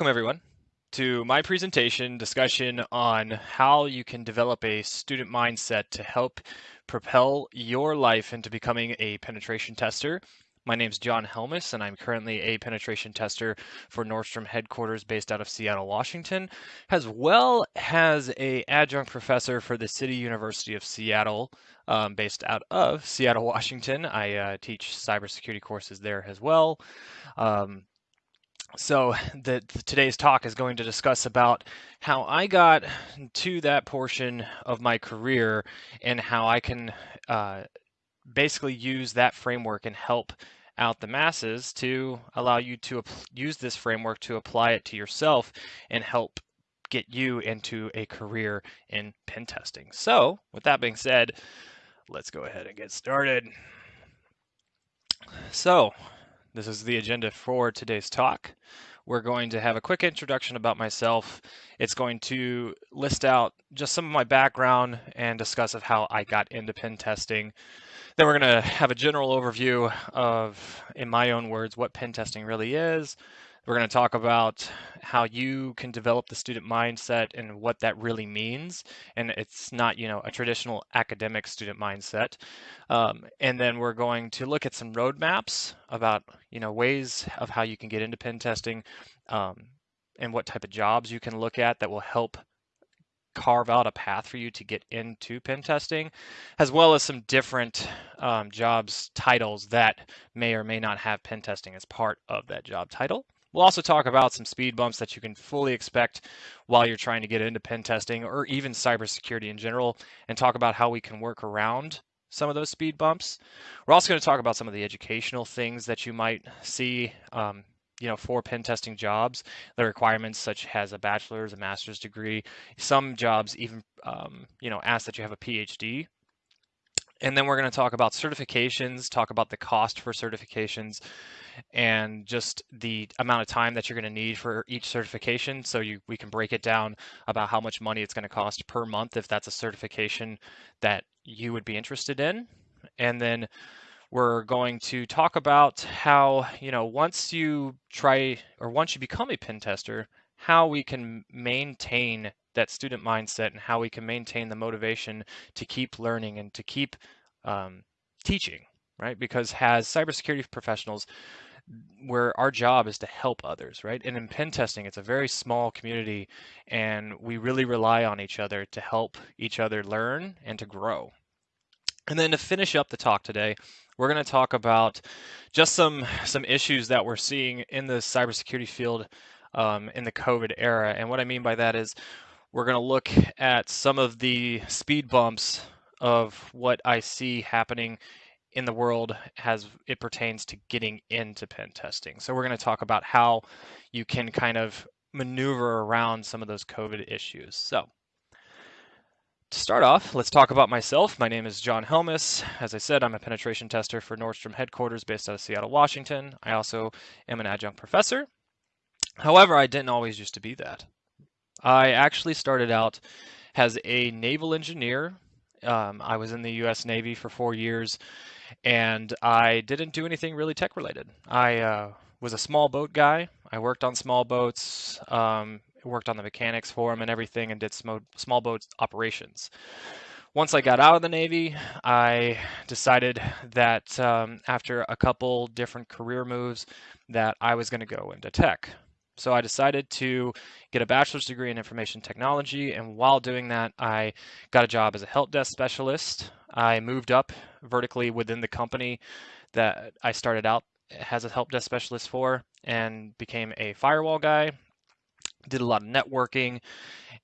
Welcome everyone to my presentation discussion on how you can develop a student mindset to help propel your life into becoming a penetration tester. My name is John Helmus and I'm currently a penetration tester for Nordstrom headquarters based out of Seattle, Washington, as well as a adjunct professor for the City University of Seattle um, based out of Seattle, Washington. I uh, teach cybersecurity courses there as well. Um, so the, today's talk is going to discuss about how I got to that portion of my career and how I can uh, basically use that framework and help out the masses to allow you to use this framework to apply it to yourself and help get you into a career in pen testing. So with that being said, let's go ahead and get started. So this is the agenda for today's talk. We're going to have a quick introduction about myself. It's going to list out just some of my background and discuss of how I got into pen testing. Then we're going to have a general overview of, in my own words, what pen testing really is, we're going to talk about how you can develop the student mindset and what that really means. And it's not, you know, a traditional academic student mindset. Um, and then we're going to look at some roadmaps about, you know, ways of how you can get into pen testing um, and what type of jobs you can look at that will help carve out a path for you to get into pen testing, as well as some different um, jobs titles that may or may not have pen testing as part of that job title. We'll also talk about some speed bumps that you can fully expect while you're trying to get into pen testing or even cybersecurity in general, and talk about how we can work around some of those speed bumps. We're also going to talk about some of the educational things that you might see, um, you know, for pen testing jobs. The requirements such as a bachelor's, a master's degree. Some jobs even, um, you know, ask that you have a PhD and then we're going to talk about certifications, talk about the cost for certifications, and just the amount of time that you're going to need for each certification. So you, we can break it down about how much money it's going to cost per month if that's a certification that you would be interested in. And then we're going to talk about how, you know, once you try or once you become a pen tester, how we can maintain that student mindset and how we can maintain the motivation to keep learning and to keep um, teaching, right? Because as cybersecurity professionals, where our job is to help others, right? And in pen testing, it's a very small community, and we really rely on each other to help each other learn and to grow. And then to finish up the talk today, we're going to talk about just some some issues that we're seeing in the cybersecurity field um, in the COVID era. And what I mean by that is we're going to look at some of the speed bumps of what I see happening in the world as it pertains to getting into pen testing. So we're going to talk about how you can kind of maneuver around some of those COVID issues. So to start off, let's talk about myself. My name is John Helmus. As I said, I'm a penetration tester for Nordstrom headquarters based out of Seattle, Washington. I also am an adjunct professor. However, I didn't always used to be that. I actually started out as a naval engineer. Um, I was in the U.S. Navy for four years, and I didn't do anything really tech related. I uh, was a small boat guy. I worked on small boats, um, worked on the mechanics for them and everything, and did small, small boats operations. Once I got out of the Navy, I decided that um, after a couple different career moves, that I was going to go into tech. So I decided to get a bachelor's degree in information technology, and while doing that, I got a job as a help desk specialist. I moved up vertically within the company that I started out as a help desk specialist for and became a firewall guy. Did a lot of networking.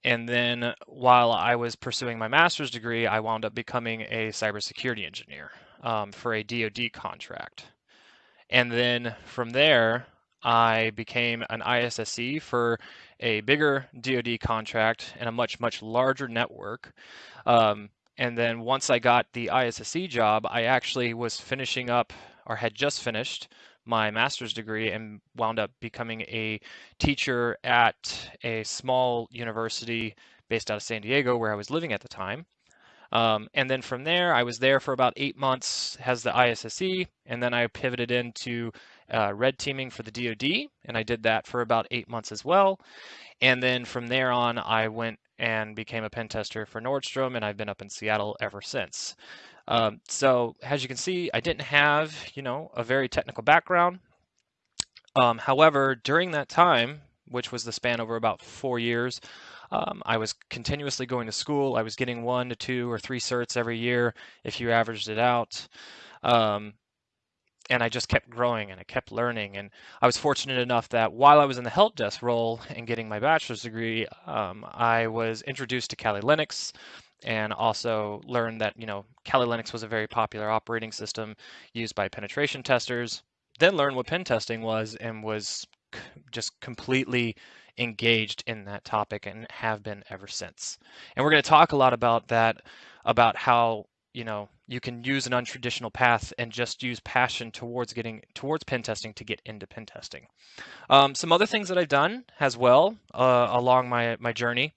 And then while I was pursuing my master's degree, I wound up becoming a cybersecurity engineer um, for a DoD contract. And then from there, I became an ISSC for a bigger DoD contract and a much, much larger network. Um, and then once I got the ISSC job, I actually was finishing up or had just finished my master's degree and wound up becoming a teacher at a small university based out of San Diego where I was living at the time. Um, and then from there, I was there for about eight months as the ISSC, and then I pivoted into uh, red teaming for the DoD, and I did that for about eight months as well. And then from there on, I went and became a pen tester for Nordstrom, and I've been up in Seattle ever since. Um, so as you can see, I didn't have, you know, a very technical background. Um, however, during that time, which was the span over about four years, um, I was continuously going to school. I was getting one to two or three certs every year if you averaged it out. Um, and I just kept growing and I kept learning. And I was fortunate enough that while I was in the help desk role and getting my bachelor's degree, um, I was introduced to Kali Linux and also learned that you know Kali Linux was a very popular operating system used by penetration testers. Then learned what pen testing was and was just completely engaged in that topic and have been ever since. And we're going to talk a lot about that, about how you know you can use an untraditional path and just use passion towards getting towards pen testing to get into pen testing. Um, some other things that I've done as well uh, along my my journey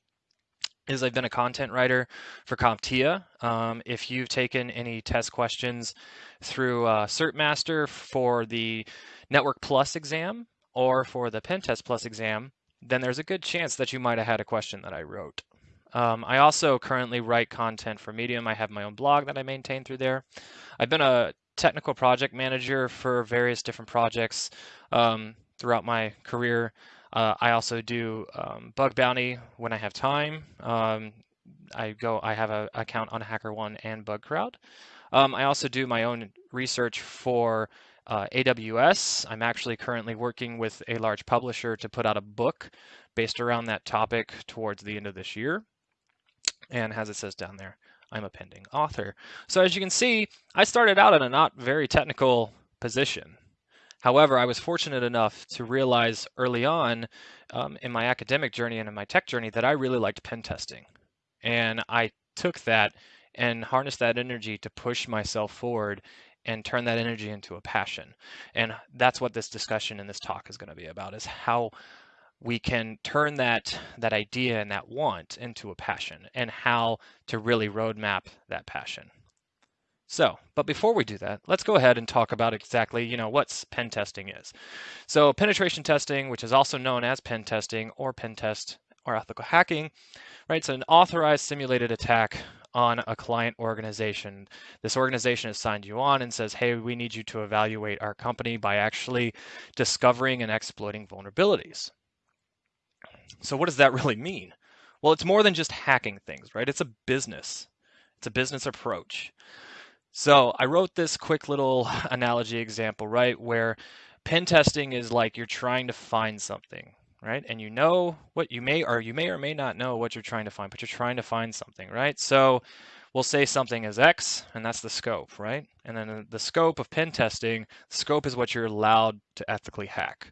is I've been a content writer for CompTIA. Um, if you've taken any test questions through uh, CertMaster for the Network Plus exam or for the Pen Test Plus exam, then there's a good chance that you might have had a question that I wrote. Um, I also currently write content for Medium. I have my own blog that I maintain through there. I've been a technical project manager for various different projects um, throughout my career. Uh, I also do um, bug bounty when I have time. Um, I go. I have an account on HackerOne and BugCrowd. Um, I also do my own research for uh, AWS. I'm actually currently working with a large publisher to put out a book based around that topic towards the end of this year. And as it says down there, I'm a pending author. So as you can see, I started out in a not very technical position. However, I was fortunate enough to realize early on um, in my academic journey and in my tech journey that I really liked pen testing. And I took that and harnessed that energy to push myself forward and turn that energy into a passion. And that's what this discussion and this talk is going to be about is how we can turn that that idea and that want into a passion and how to really roadmap that passion. So, but before we do that, let's go ahead and talk about exactly, you know, what pen testing is. So penetration testing, which is also known as pen testing or pen test or ethical hacking, right? It's an authorized simulated attack on a client organization. This organization has signed you on and says, hey, we need you to evaluate our company by actually discovering and exploiting vulnerabilities. So what does that really mean? Well, it's more than just hacking things, right? It's a business. It's a business approach. So I wrote this quick little analogy example, right, where pen testing is like you're trying to find something, right? And you know what you may or you may or may not know what you're trying to find, but you're trying to find something, right? So we'll say something is X, and that's the scope, right? And then the scope of pen testing, scope is what you're allowed to ethically hack.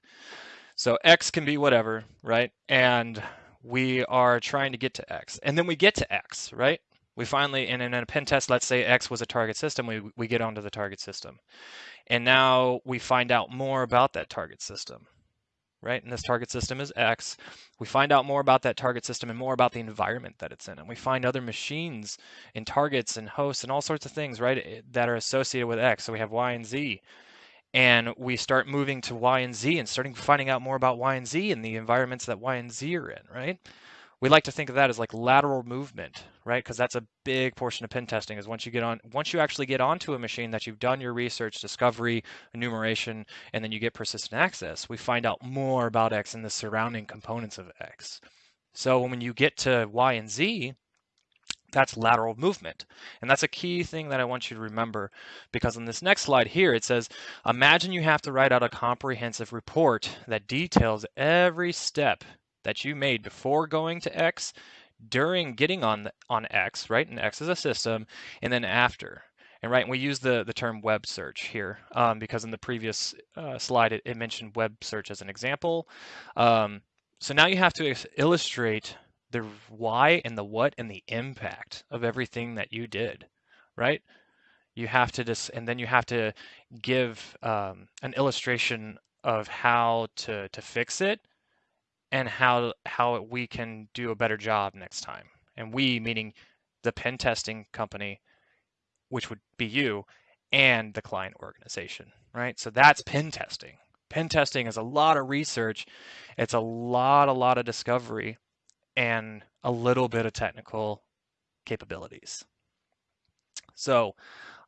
So X can be whatever, right? And we are trying to get to X. And then we get to X, right? We finally, and in a pen test, let's say X was a target system, we, we get onto the target system. And now we find out more about that target system, right? And this target system is X. We find out more about that target system and more about the environment that it's in. And we find other machines and targets and hosts and all sorts of things, right, that are associated with X. So we have Y and Z and we start moving to Y and Z and starting finding out more about Y and Z and the environments that Y and Z are in, right? We like to think of that as like lateral movement, right? Because that's a big portion of pen testing is once you get on, once you actually get onto a machine that you've done your research, discovery, enumeration, and then you get persistent access, we find out more about X and the surrounding components of X. So when you get to Y and Z, that's lateral movement. And that's a key thing that I want you to remember because on this next slide here, it says, imagine you have to write out a comprehensive report that details every step that you made before going to X, during getting on on X, right? And X is a system, and then after. And right, we use the, the term web search here um, because in the previous uh, slide, it, it, mentioned web search as an example. Um, so now you have to illustrate the why and the what and the impact of everything that you did, right? You have to just, and then you have to give um, an illustration of how to to fix it and how how we can do a better job next time. And we meaning the pen testing company, which would be you, and the client organization, right? So that's pen testing, Pen testing is a lot of research. It's a lot, a lot of discovery and a little bit of technical capabilities. So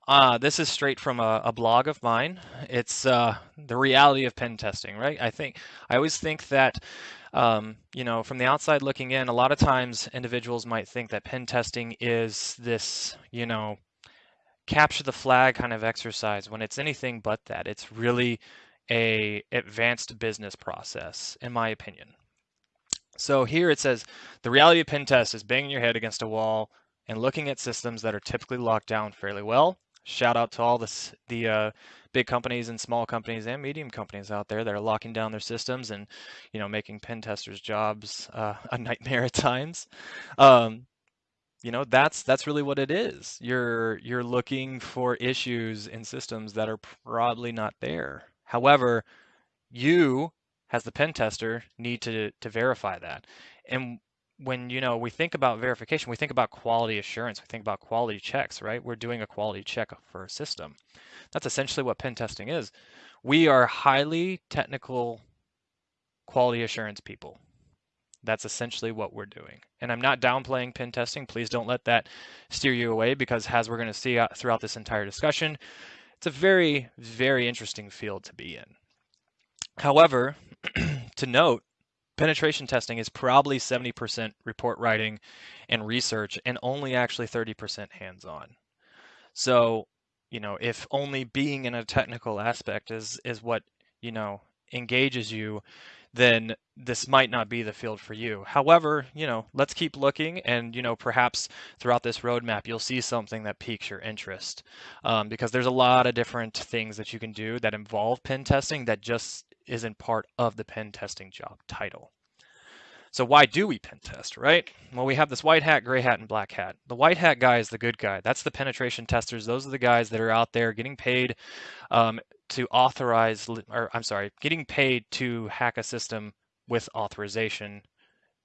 uh, this is straight from a, a blog of mine. It's uh, the reality of pen testing, right? I think I always think that um, you know from the outside looking in, a lot of times individuals might think that pen testing is this you know capture the flag kind of exercise when it's anything but that. It's really a advanced business process, in my opinion. So here it says the reality of pen test is banging your head against a wall and looking at systems that are typically locked down fairly well. Shout out to all the uh, big companies and small companies and medium companies out there that are locking down their systems and you know making pen testers' jobs uh, a nightmare at times. Um, you know that's that's really what it is. You're you're looking for issues in systems that are probably not there. However, you as the pen tester need to to verify that. And when you know we think about verification, we think about quality assurance, we think about quality checks, right? We're doing a quality check for a system. That's essentially what pen testing is. We are highly technical quality assurance people. That's essentially what we're doing. And I'm not downplaying pen testing. Please don't let that steer you away because as we're going to see uh, throughout this entire discussion, it's a very, very interesting field to be in. However, to note, penetration testing is probably 70% report writing and research and only actually 30% hands-on. So, you know, if only being in a technical aspect is is what, you know, engages you, then this might not be the field for you. However, you know, let's keep looking and, you know, perhaps throughout this roadmap, you'll see something that piques your interest um, because there's a lot of different things that you can do that involve pen testing that just isn't part of the pen testing job title. So why do we pen test, right? Well, we have this white hat, gray hat, and black hat. The white hat guy is the good guy. That's the penetration testers. Those are the guys that are out there getting paid um, to authorize, or I'm sorry, getting paid to hack a system with authorization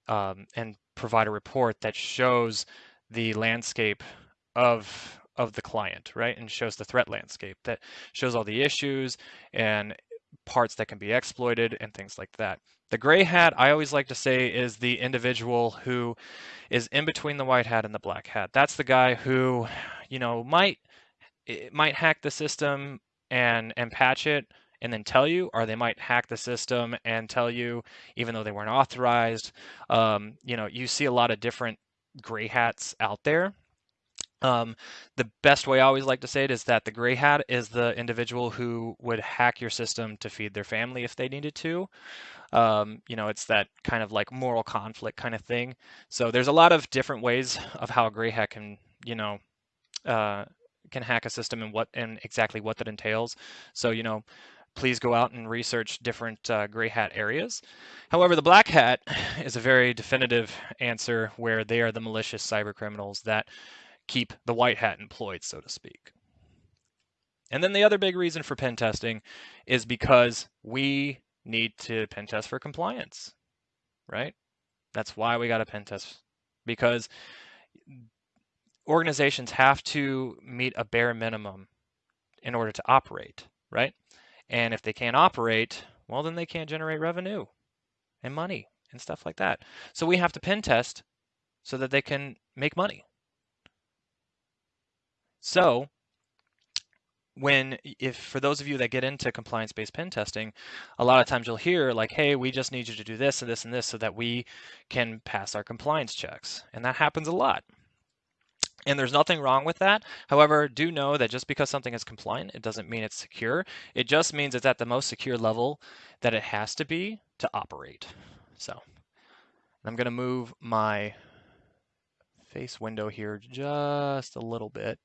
um, and provide a report that shows the landscape of of the client, right? And shows the threat landscape that shows all the issues and parts that can be exploited and things like that. The gray hat, I always like to say, is the individual who is in between the white hat and the black hat. That's the guy who, you know, might might hack the system and and patch it and then tell you, or they might hack the system and tell you even though they weren't authorized. Um, you know, you see a lot of different gray hats out there. Um, the best way I always like to say it is that the gray hat is the individual who would hack your system to feed their family if they needed to. Um, you know, it's that kind of like moral conflict kind of thing. So there's a lot of different ways of how a gray hat can, you know, uh, can hack a system and what and exactly what that entails. So you know, please go out and research different uh, gray hat areas. However, the black hat is a very definitive answer where they are the malicious cyber criminals that keep the white hat employed, so to speak. And then the other big reason for pen testing is because we need to pen test for compliance, right? That's why we got to pen test because organizations have to meet a bare minimum in order to operate, right? And if they can't operate, well, then they can't generate revenue and money and stuff like that. So we have to pen test so that they can make money. So when if for those of you that get into compliance-based pen testing, a lot of times you'll hear like, hey, we just need you to do this and this and this so that we can pass our compliance checks. And that happens a lot. And there's nothing wrong with that. However, do know that just because something is compliant, it doesn't mean it's secure. It just means it's at the most secure level that it has to be to operate. So I'm going to move my face window here just a little bit.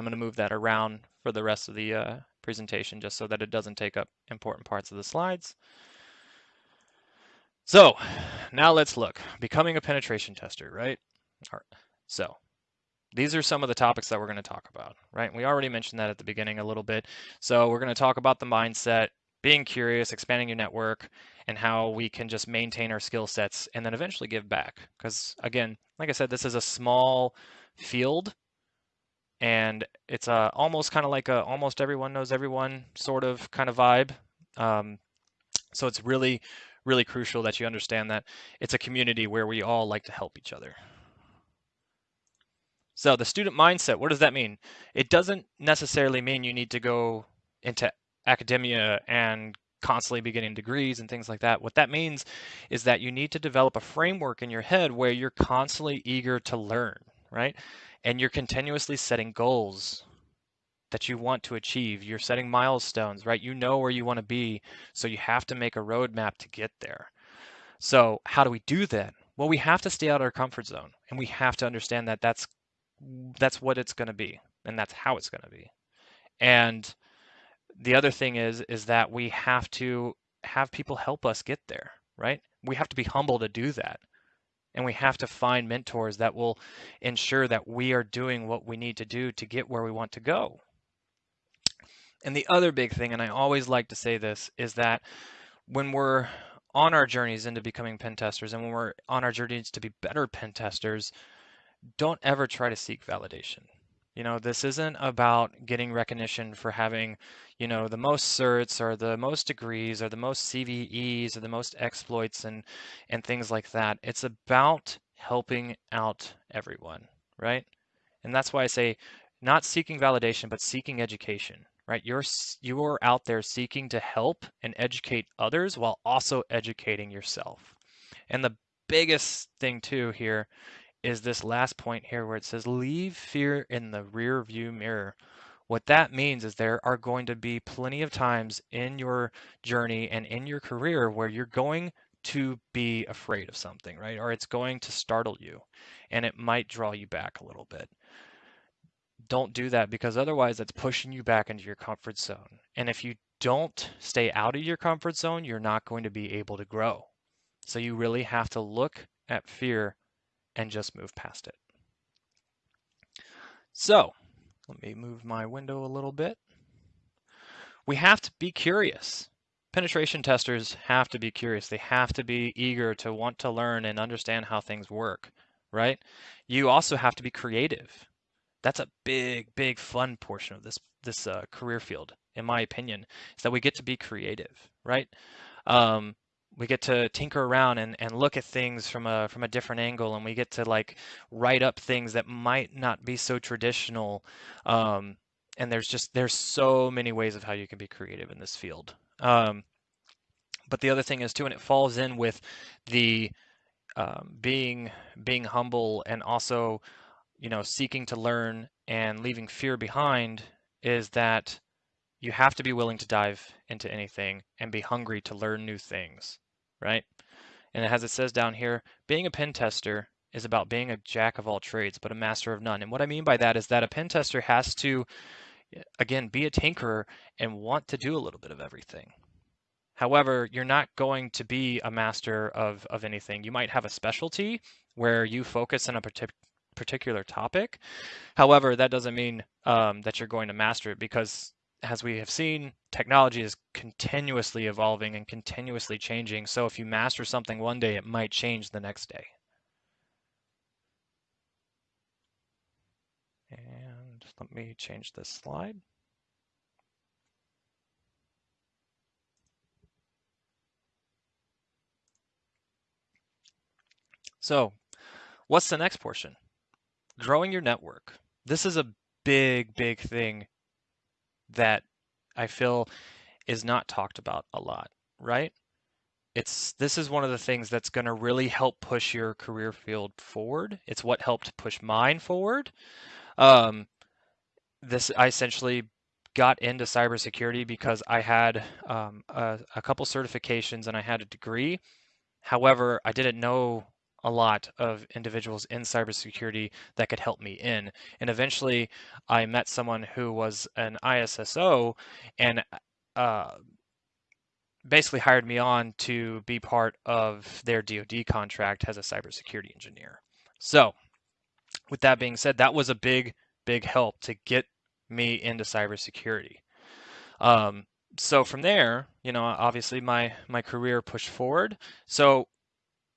I'm going to move that around for the rest of the uh, presentation just so that it doesn't take up important parts of the slides. So now let's look. Becoming a penetration tester, right? So these are some of the topics that we're going to talk about, right? We already mentioned that at the beginning a little bit. So we're going to talk about the mindset, being curious, expanding your network, and how we can just maintain our skill sets and then eventually give back. Because again, like I said, this is a small field and it's a almost kind of like a almost everyone knows everyone sort of kind of vibe. Um, So it's really, really crucial that you understand that it's a community where we all like to help each other. So the student mindset, what does that mean? It doesn't necessarily mean you need to go into academia and constantly be getting degrees and things like that. What that means is that you need to develop a framework in your head where you're constantly eager to learn, right? And you're continuously setting goals that you want to achieve. You're setting milestones, right? You know where you want to be, so you have to make a roadmap to get there. So, how do we do that? Well, we have to stay out of our comfort zone, and we have to understand that that's that's what it's going to be, and that's how it's going to be. And the other thing is is that we have to have people help us get there, right? We have to be humble to do that. And we have to find mentors that will ensure that we are doing what we need to do to get where we want to go. And the other big thing, and I always like to say this, is that when we're on our journeys into becoming pen testers and when we're on our journeys to be better pen testers, don't ever try to seek validation. You know, this isn't about getting recognition for having, you know, the most certs or the most degrees or the most CVEs or the most exploits and and things like that. It's about helping out everyone, right? And that's why I say not seeking validation, but seeking education right? You're you're out there seeking to help and educate others while also educating yourself. And the biggest thing too here is this last point here where it says leave fear in the rear view mirror. What that means is there are going to be plenty of times in your journey and in your career where you're going to be afraid of something, right? Or it's going to startle you and it might draw you back a little bit don't do that because otherwise that's pushing you back into your comfort zone. And if you don't stay out of your comfort zone, you're not going to be able to grow. So you really have to look at fear and just move past it. So let me move my window a little bit. We have to be curious. Penetration testers have to be curious. They have to be eager to want to learn and understand how things work, right? You also have to be creative that's a big, big fun portion of this this uh, career field, in my opinion, is that we get to be creative, right? Um, we get to tinker around and, and look at things from a from a different angle, and we get to like write up things that might not be so traditional. Um, and there's just there's so many ways of how you can be creative in this field. Um, but the other thing is too, and it falls in with the um, being being humble and also you know, seeking to learn and leaving fear behind is that you have to be willing to dive into anything and be hungry to learn new things, right? And as it says down here, being a pen tester is about being a jack of all trades, but a master of none. And what I mean by that is that a pen tester has to, again, be a tinkerer and want to do a little bit of everything. However, you're not going to be a master of, of anything. You might have a specialty where you focus on a particular particular topic. However, that doesn't mean um, that you're going to master it because as we have seen, technology is continuously evolving and continuously changing. So if you master something one day, it might change the next day. And let me change this slide. So what's the next portion? growing your network. This is a big, big thing that I feel is not talked about a lot, right? It's this is one of the things that's going to really help push your career field forward. It's what helped push mine forward. Um, this I essentially got into cybersecurity because I had um, a, a couple certifications and I had a degree. However, I didn't know a lot of individuals in cybersecurity that could help me in. And eventually, I met someone who was an ISSO and uh, basically hired me on to be part of their DoD contract as a cybersecurity engineer. So, with that being said, that was a big, big help to get me into cybersecurity. Um, so from there, you know, obviously my my career pushed forward. So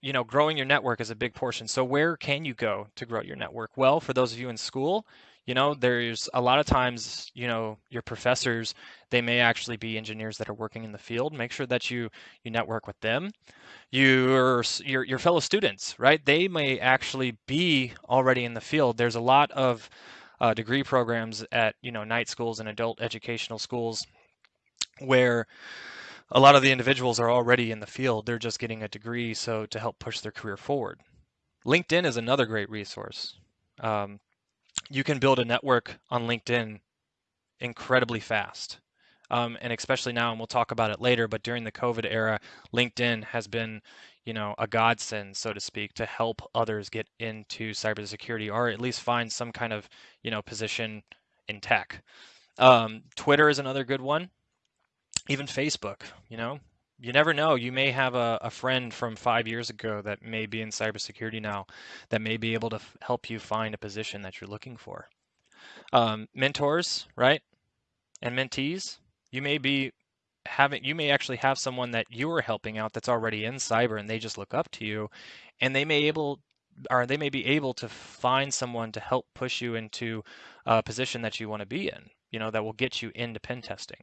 you know, growing your network is a big portion. So where can you go to grow your network? Well, for those of you in school, you know, there's a lot of times, you know, your professors, they may actually be engineers that are working in the field. Make sure that you you network with them. Your your your fellow students, right? They may actually be already in the field. There's a lot of uh, degree programs at you know night schools and adult educational schools where a lot of the individuals are already in the field. They're just getting a degree so to help push their career forward. LinkedIn is another great resource. Um, you can build a network on LinkedIn incredibly fast. Um, and especially now, and we'll talk about it later, but during the COVID era, LinkedIn has been, you know, a godsend, so to speak, to help others get into cybersecurity or at least find some kind of, you know, position in tech. Um, Twitter is another good one even Facebook, you know, you never know. You may have a, a friend from five years ago that may be in cybersecurity now that may be able to f- help you find a position that you're looking for. Um, mentors, right? And mentees, you may be having, you may actually have someone that you are helping out that's already in cyber and they just look up to you and they may able or they may be able to find someone to help push you into a position that you want to be in, you know, that will get you into pen testing.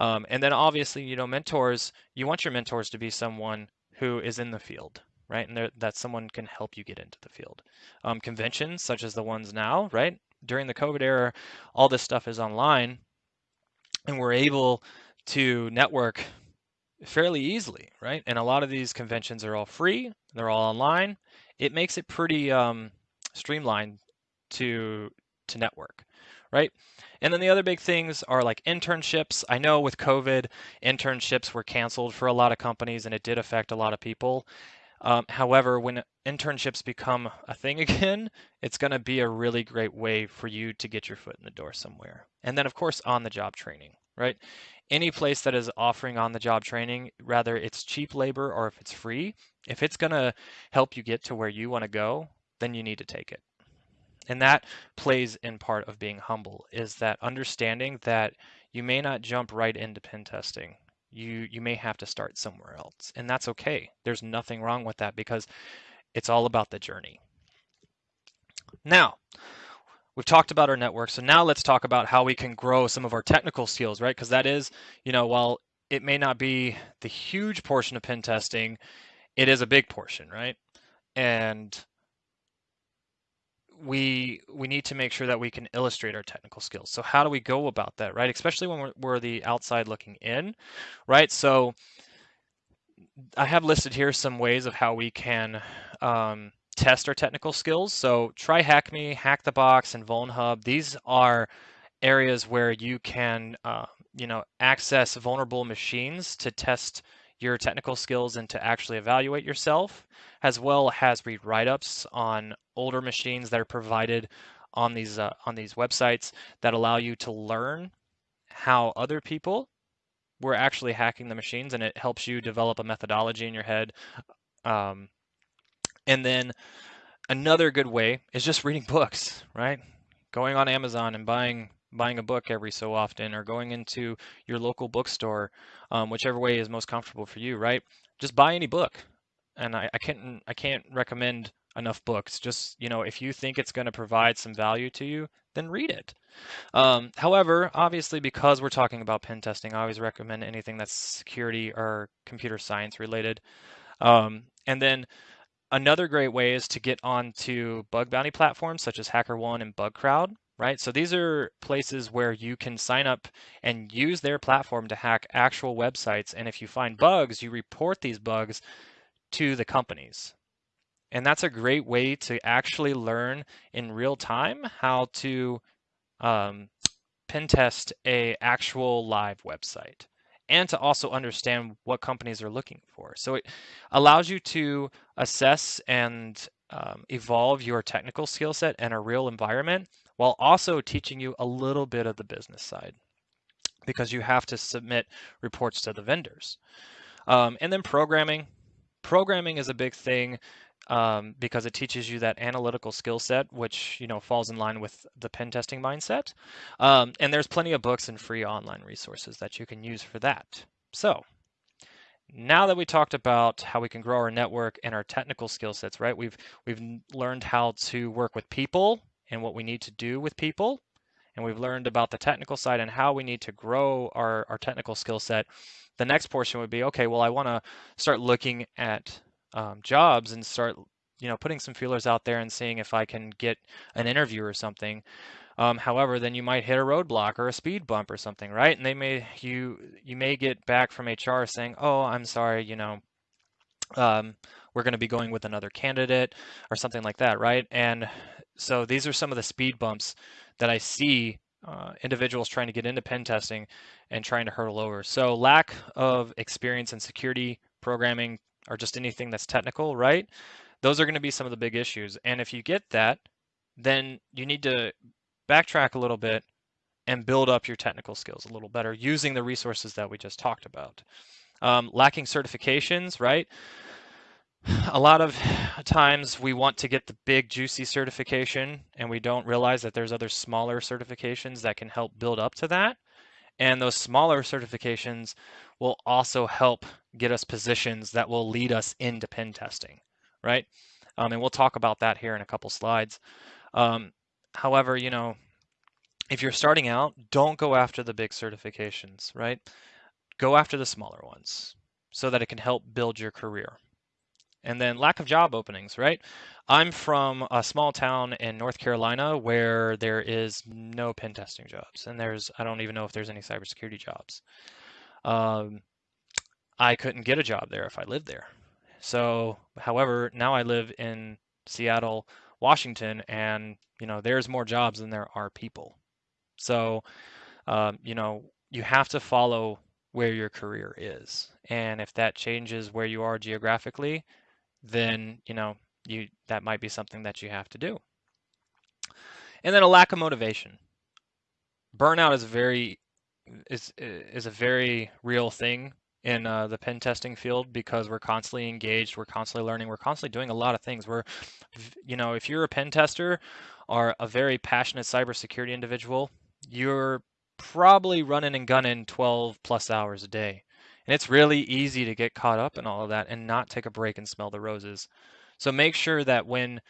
Um, and then obviously, you know, mentors, you want your mentors to be someone who is in the field, right? And that someone can help you get into the field. Um, conventions such as the ones now, right? During the COVID era, all this stuff is online and we're able to network fairly easily, right? And a lot of these conventions are all free, they're all online. It makes it pretty um, streamlined to to network, right? And then the other big things are like internships. I know with COVID, internships were canceled for a lot of companies and it did affect a lot of people. Um, however, when internships become a thing again, it's going to be a really great way for you to get your foot in the door somewhere. And then, of course, on the job training, right? Any place that is offering on the job training, rather it's cheap labor or if it's free, if it's going to help you get to where you want to go, then you need to take it. And that plays in part of being humble is that understanding that you may not jump right into pen testing. You you may have to start somewhere else. And that's okay. There's nothing wrong with that because it's all about the journey. Now, we've talked about our network. So now let's talk about how we can grow some of our technical skills, right? Because that is, you know, while it may not be the huge portion of pen testing, it is a big portion, right? And we we need to make sure that we can illustrate our technical skills. So how do we go about that, right? Especially when we're, we're the outside looking in, right? So I have listed here some ways of how we can um, test our technical skills. So TryHackMe, Hack the Box, and VulnHub. These are areas where you can, uh, you know, access vulnerable machines to test your technical skills and to actually evaluate yourself, as well as read write-ups on older machines that are provided on these uh, on these websites that allow you to learn how other people were actually hacking the machines, and it helps you develop a methodology in your head. Um, and then another good way is just reading books, right? Going on Amazon and buying buying a book every so often or going into your local bookstore, um, whichever way is most comfortable for you, right? Just buy any book. And I, I can't I can't recommend enough books. Just you know, if you think it's going to provide some value to you, then read it. Um, however, obviously, because we're talking about pen testing, I always recommend anything that's security or computer science related. Um, and then another great way is to get onto bug bounty platforms such as HackerOne and BugCrowd right? So these are places where you can sign up and use their platform to hack actual websites. And if you find bugs, you report these bugs to the companies. And that's a great way to actually learn in real time how to um, pen test a actual live website and to also understand what companies are looking for. So it allows you to assess and um, evolve your technical skill set in a real environment while also teaching you a little bit of the business side because you have to submit reports to the vendors. Um, and then programming. Programming is a big thing um, because it teaches you that analytical skill set, which you know falls in line with the pen testing mindset. Um, and there's plenty of books and free online resources that you can use for that. So now that we talked about how we can grow our network and our technical skill sets, right? We've we've learned how to work with people and what we need to do with people, and we've learned about the technical side and how we need to grow our, our technical skill set. The next portion would be, okay, well, I want to start looking at um, jobs and start, you know, putting some feelers out there and seeing if I can get an interview or something. Um, however, then you might hit a roadblock or a speed bump or something, right? And they may you you may get back from HR saying, "Oh, I'm sorry, you know, um, we're going to be going with another candidate or something like that, right?" And so these are some of the speed bumps that I see uh, individuals trying to get into pen testing and trying to hurdle over. So lack of experience in security programming or just anything that's technical, right? Those are going to be some of the big issues. And if you get that, then you need to backtrack a little bit and build up your technical skills a little better using the resources that we just talked about. Um, lacking certifications, right? A lot of times we want to get the big juicy certification and we don't realize that there's other smaller certifications that can help build up to that. And those smaller certifications will also help get us positions that will lead us into pen testing, right? Um, and we'll talk about that here in a couple slides. Um, However, you know, if you're starting out, don't go after the big certifications, right? Go after the smaller ones so that it can help build your career. And then lack of job openings, right? I'm from a small town in North Carolina where there is no pen testing jobs, and there's I don't even know if there's any cybersecurity jobs. Um, I couldn't get a job there if I lived there. So, however, now I live in Seattle, Washington, and you know there's more jobs than there are people. So, um, you know, you have to follow where your career is, and if that changes where you are geographically, then you know you that might be something that you have to do. And then a lack of motivation. Burnout is very is is a very real thing in uh, the pen testing field because we're constantly engaged, we're constantly learning, we're constantly doing a lot of things. We're, you know, if you're a pen tester or a very passionate cybersecurity individual, you're probably running and gunning 12 plus hours a day. And it's really easy to get caught up in all of that and not take a break and smell the roses. So make sure that when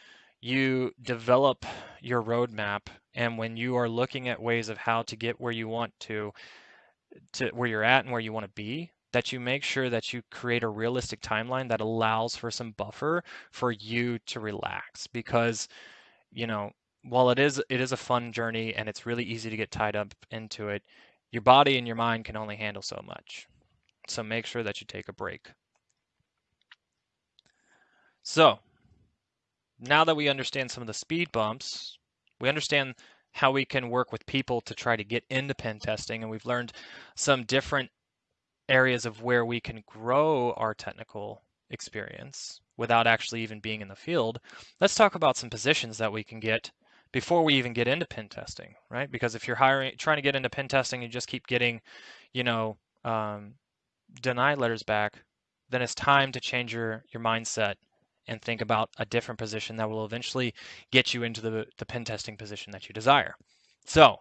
you develop your roadmap and when you are looking at ways of how to get where you want to, to where you're at and where you want to be, that you make sure that you create a realistic timeline that allows for some buffer for you to relax. Because you know while it is it is a fun journey and it's really easy to get tied up into it your body and your mind can only handle so much. So make sure that you take a break. So now that we understand some of the speed bumps we understand how we can work with people to try to get into pen testing and we've learned some different areas of where we can grow our technical experience without actually even being in the field, let's talk about some positions that we can get before we even get into pen testing, right? Because if you're hiring, trying to get into pen testing, you just keep getting, you know, um, denied letters back, then it's time to change your your mindset and think about a different position that will eventually get you into the the pen testing position that you desire. So,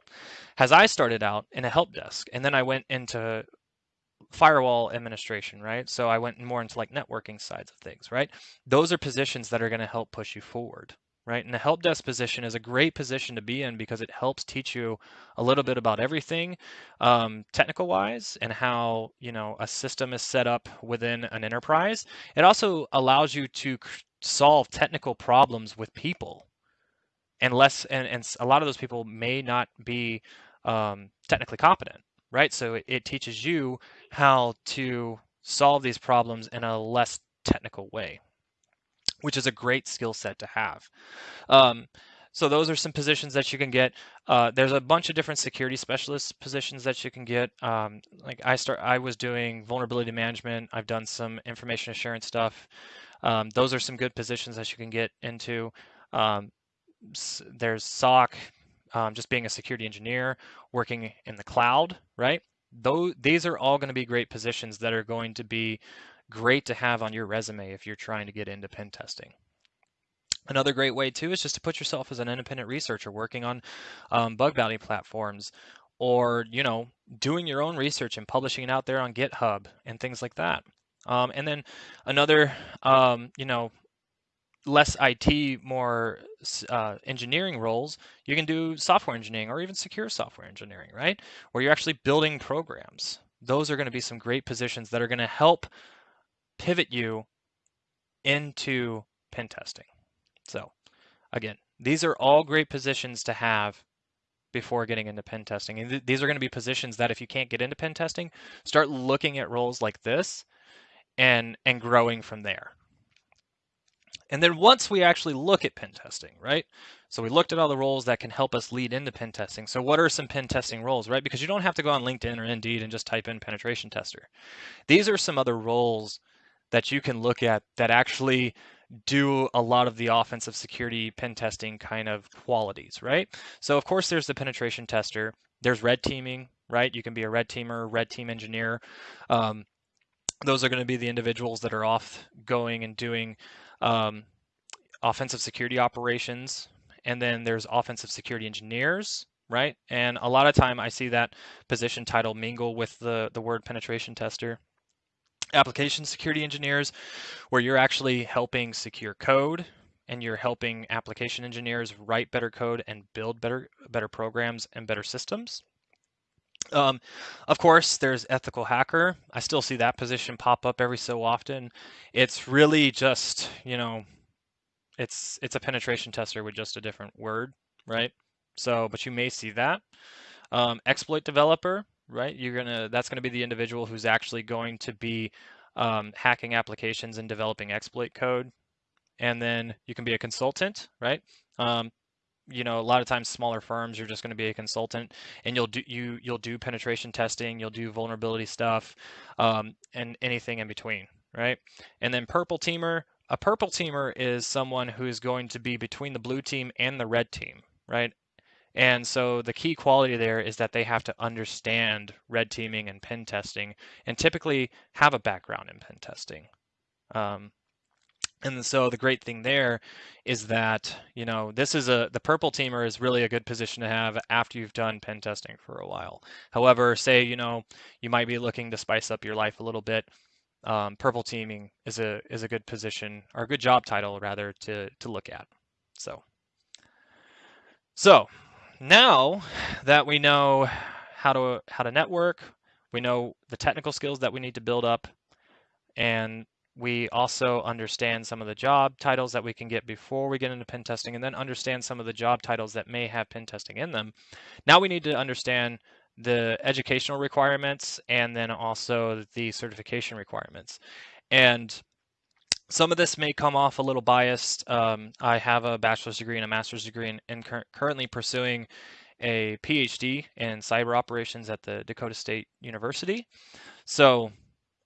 as I started out in a help desk, and then I went into firewall administration, right? So I went more into like networking sides of things, right? Those are positions that are going to help push you forward, right? And the help desk position is a great position to be in because it helps teach you a little bit about everything um, technical wise and how, you know, a system is set up within an enterprise. It also allows you to solve technical problems with people and less, and, and a lot of those people may not be um, technically competent right? So it, it teaches you how to solve these problems in a less technical way, which is a great skill set to have. Um, so those are some positions that you can get. Uh, there's a bunch of different security specialist positions that you can get. Um, like I start, I was doing vulnerability management. I've done some information assurance stuff. Um, those are some good positions that you can get into. Um, there's SOC, um, just being a security engineer, working in the cloud, right? Those, these are all going to be great positions that are going to be great to have on your resume if you're trying to get into pen testing. Another great way too is just to put yourself as an independent researcher working on um, bug bounty platforms or, you know, doing your own research and publishing it out there on GitHub and things like that. Um, and then another, um, you know, less IT, more uh, engineering roles, you can do software engineering or even secure software engineering, right? Where you're actually building programs. Those are going to be some great positions that are going to help pivot you into pen testing. So, again, these are all great positions to have before getting into pen testing. And th these are going to be positions that if you can't get into pen testing, start looking at roles like this and and growing from there. And then once we actually look at pen testing, right? So we looked at all the roles that can help us lead into pen testing. So what are some pen testing roles, right? Because you don't have to go on LinkedIn or Indeed and just type in penetration tester. These are some other roles that you can look at that actually do a lot of the offensive security pen testing kind of qualities, right? So of course there's the penetration tester. There's red teaming, right? You can be a red teamer, red team engineer. Um, those are going to be the individuals that are off going and doing um, offensive security operations, and then there's offensive security engineers, right? And a lot of time I see that position title mingle with the, the word penetration tester. Application security engineers, where you're actually helping secure code and you're helping application engineers write better code and build better better programs and better systems. Um, of course, there's ethical hacker. I still see that position pop up every so often. It's really just, you know, it's it's a penetration tester with just a different word, right? So, but you may see that. Um, exploit developer, right? You're gonna that's gonna be the individual who's actually going to be um, hacking applications and developing exploit code. And then you can be a consultant, right? Um, you know, a lot of times smaller firms, you're just going to be a consultant, and you'll do you you'll do penetration testing, you'll do vulnerability stuff, um, and anything in between, right? And then purple teamer, a purple teamer is someone who is going to be between the blue team and the red team, right? And so the key quality there is that they have to understand red teaming and pen testing, and typically have a background in pen testing. Um, and so the great thing there is that, you know, this is a, the purple teamer is really a good position to have after you've done pen testing for a while. However, say, you know, you might be looking to spice up your life a little bit. Um, purple teaming is a, is a good position or a good job title rather to, to look at. So, so now that we know how to, how to network, we know the technical skills that we need to build up and we also understand some of the job titles that we can get before we get into pen testing and then understand some of the job titles that may have pen testing in them. Now we need to understand the educational requirements and then also the certification requirements. And some of this may come off a little biased. Um, I have a bachelor's degree and a master's degree and, and cur currently pursuing a PhD in cyber operations at the Dakota State University. So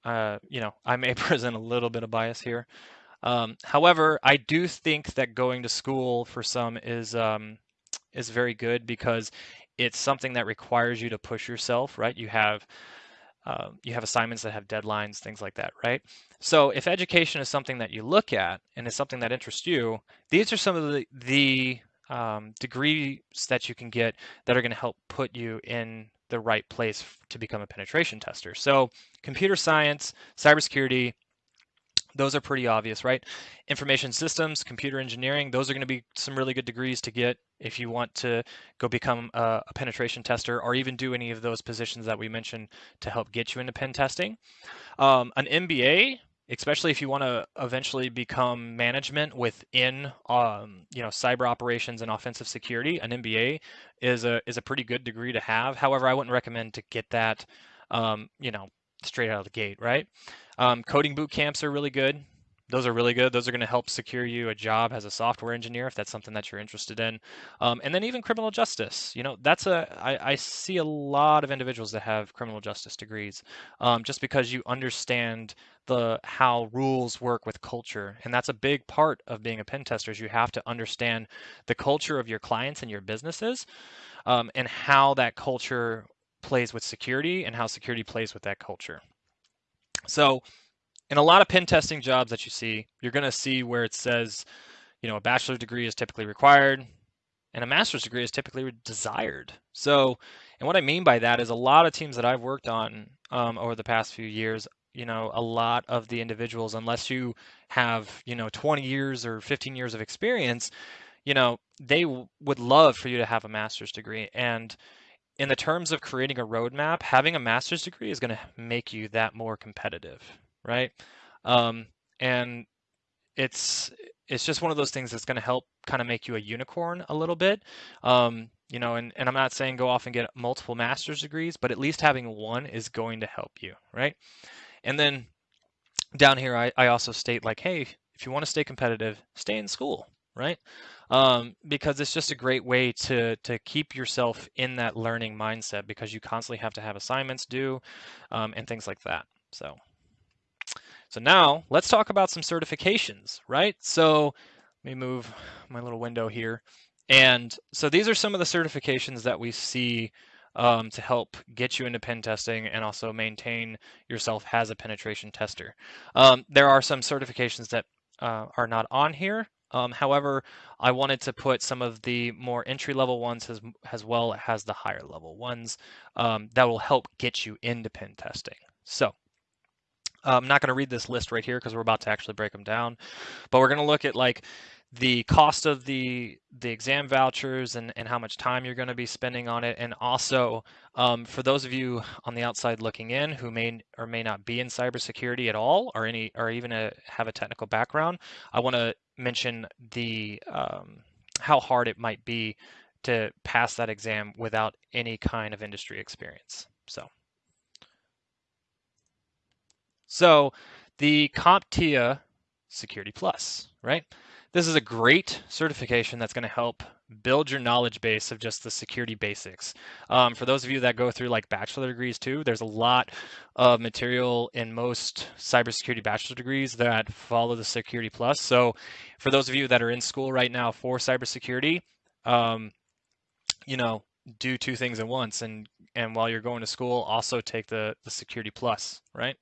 uh, you know, I may present a little bit of bias here. Um, however, I do think that going to school for some is um, is very good because it's something that requires you to push yourself, right? You have uh, you have assignments that have deadlines, things like that, right? So if education is something that you look at and is something that interests you, these are some of the, the um, degrees that you can get that are going to help put you in the right place to become a penetration tester. So computer science, cybersecurity, those are pretty obvious, right? Information systems, computer engineering, those are going to be some really good degrees to get if you want to go become a, a, penetration tester or even do any of those positions that we mentioned to help get you into pen testing. Um, an MBA especially if you want to eventually become management within um, you know cyber operations and offensive security an mba is a is a pretty good degree to have however i wouldn't recommend to get that um, you know straight out of the gate right um, coding boot camps are really good those are really good. Those are going to help secure you a job as a software engineer if that's something that you're interested in. Um, and then even criminal justice. You know, that's a I, I see a lot of individuals that have criminal justice degrees, um, just because you understand the how rules work with culture, and that's a big part of being a pen tester. Is you have to understand the culture of your clients and your businesses, um, and how that culture plays with security and how security plays with that culture. So in a lot of pen testing jobs that you see, you're going to see where it says, you know, a bachelor's degree is typically required and a master's degree is typically desired. So, and what I mean by that is a lot of teams that I've worked on um, over the past few years, you know, a lot of the individuals, unless you have, you know, 20 years or 15 years of experience, you know, they would love for you to have a master's degree. And in the terms of creating a roadmap, having a master's degree is going to make you that more competitive, right? Um, and it's it's just one of those things that's going to help kind of make you a unicorn a little bit. Um, you know, and, and I'm not saying go off and get multiple master's degrees, but at least having one is going to help you, right? And then down here, I, I also state like, hey, if you want to stay competitive, stay in school, right? Um, because it's just a great way to to keep yourself in that learning mindset because you constantly have to have assignments due um, and things like that. So. So now let's talk about some certifications, right? So let me move my little window here. And so these are some of the certifications that we see um, to help get you into pen testing and also maintain yourself as a penetration tester. Um, there are some certifications that uh, are not on here. Um, however, I wanted to put some of the more entry level ones as, as well as the higher level ones um, that will help get you into pen testing. So I'm not going to read this list right here because we're about to actually break them down, but we're going to look at like the cost of the the exam vouchers and, and how much time you're going to be spending on it. And also um, for those of you on the outside looking in who may or may not be in cybersecurity at all or any or even a, have a technical background i want to mention the um, how hard it might be to pass that exam without any kind of industry experience. So. So the CompTIA Security Plus, right? This is a great certification that's going to help build your knowledge base of just the security basics. Um, for those of you that go through like bachelor degrees too, there's a lot of material in most cybersecurity bachelor degrees that follow the Security Plus. So for those of you that are in school right now for cybersecurity, um, you know, do two things at once and and while you're going to school, also take the the Security Plus, right?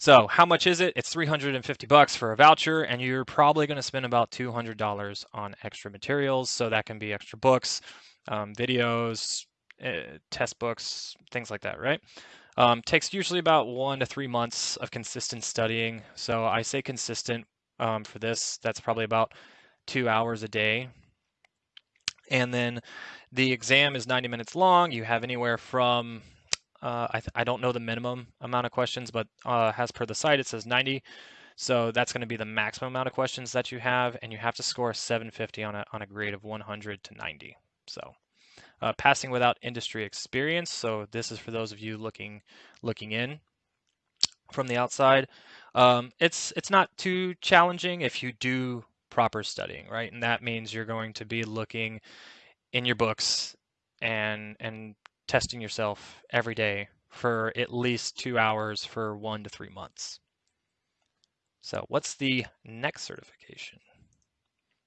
So how much is it? It's 350 bucks for a voucher, and you're probably going to spend about $200 on extra materials. So that can be extra books, um, videos, uh, test books, things like that, right? Um, takes usually about one to three months of consistent studying. So I say consistent um, for this. That's probably about two hours a day. And then the exam is 90 minutes long. You have anywhere from uh, I, I don't know the minimum amount of questions, but uh, as per the site, it says 90. So that's going to be the maximum amount of questions that you have, and you have to score 750 on a, on a grade of 100 to 90. So uh, passing without industry experience. So this is for those of you looking looking in from the outside. Um, it's it's not too challenging if you do proper studying, right? And that means you're going to be looking in your books and and testing yourself every day for at least two hours for one to three months. So what's the next certification?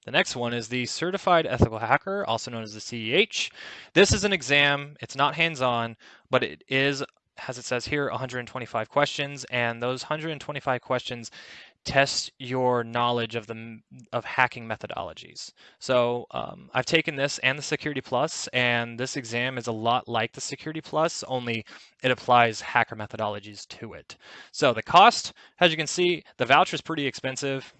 The next one is the Certified Ethical Hacker, also known as the CEH. This is an exam. It's not hands-on, but it is, as it says here, 125 questions, and those 125 questions test your knowledge of the of hacking methodologies. So um, I've taken this and the Security Plus, and this exam is a lot like the Security Plus, only it applies hacker methodologies to it. So the cost, as you can see, the voucher is pretty expensive,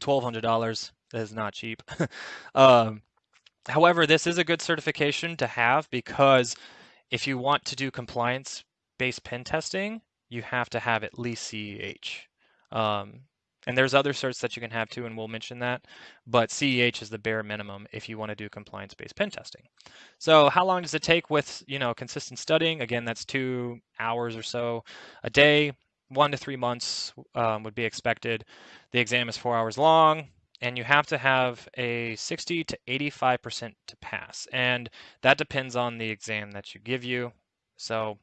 $1,200. That is not cheap. um, however, this is a good certification to have because if you want to do compliance-based pen testing, you have to have at least CEH. Um, and there's other certs that you can have too, and we'll mention that. But CEH is the bare minimum if you want to do compliance-based pen testing. So how long does it take with you know consistent studying? Again, that's two hours or so a day. One to three months um, would be expected. The exam is four hours long, and you have to have a 60 to 85% to pass. And that depends on the exam that you give you. So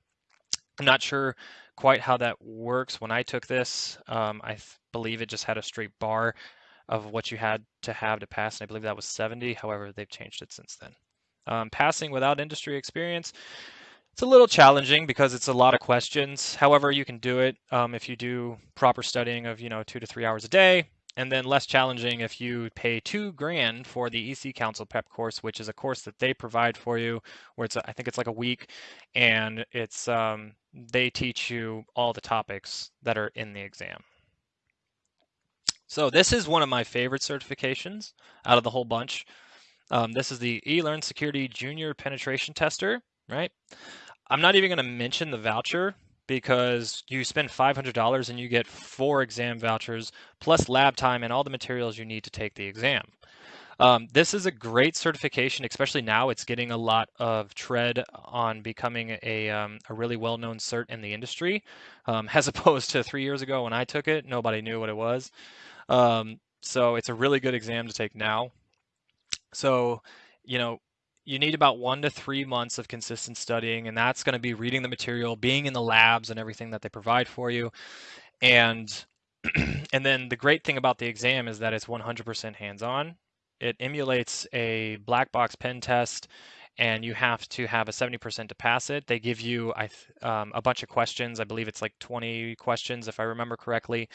I'm not sure quite how that works. When I took this, um, I believe it just had a straight bar of what you had to have to pass, and I believe that was 70. However, they've changed it since then. Um, passing without industry experience, it's a little challenging because it's a lot of questions. However, you can do it um, if you do proper studying of you know two to three hours a day, and then less challenging if you pay two grand for the EC Council Prep course, which is a course that they provide for you, where it's I think it's like a week, and it's um, they teach you all the topics that are in the exam. So this is one of my favorite certifications out of the whole bunch. Um, this is the eLearn Security Junior Penetration Tester, right? I'm not even going to mention the voucher because you spend $500 and you get four exam vouchers plus lab time and all the materials you need to take the exam. Um, this is a great certification, especially now it's getting a lot of tread on becoming a, um, a really well-known cert in the industry, um, as opposed to three years ago when I took it, nobody knew what it was. Um, so it's a really good exam to take now. So, you know, you need about one to three months of consistent studying, and that's going to be reading the material, being in the labs, and everything that they provide for you. And and then the great thing about the exam is that it's 100% hands-on. It emulates a black box pen test and you have to have a 70% to pass it. They give you um, a bunch of questions. I believe it's like 20 questions, if I remember correctly,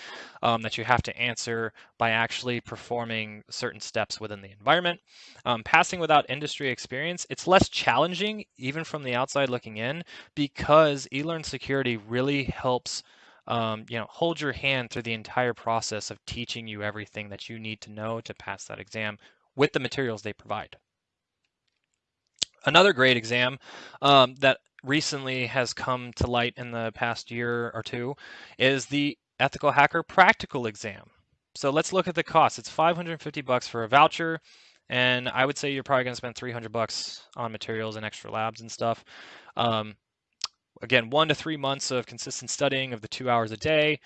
um, that you have to answer by actually performing certain steps within the environment. Um, passing without industry experience, it's less challenging, even from the outside looking in, because eLearn Security really helps um, you know, hold your hand through the entire process of teaching you everything that you need to know to pass that exam with the materials they provide. Another great exam um, that recently has come to light in the past year or two is the Ethical Hacker Practical Exam. So let's look at the cost. It's 550 bucks for a voucher, and I would say you're probably going to spend 300 bucks on materials and extra labs and stuff. Um, again, one to three months of consistent studying of the two hours a day,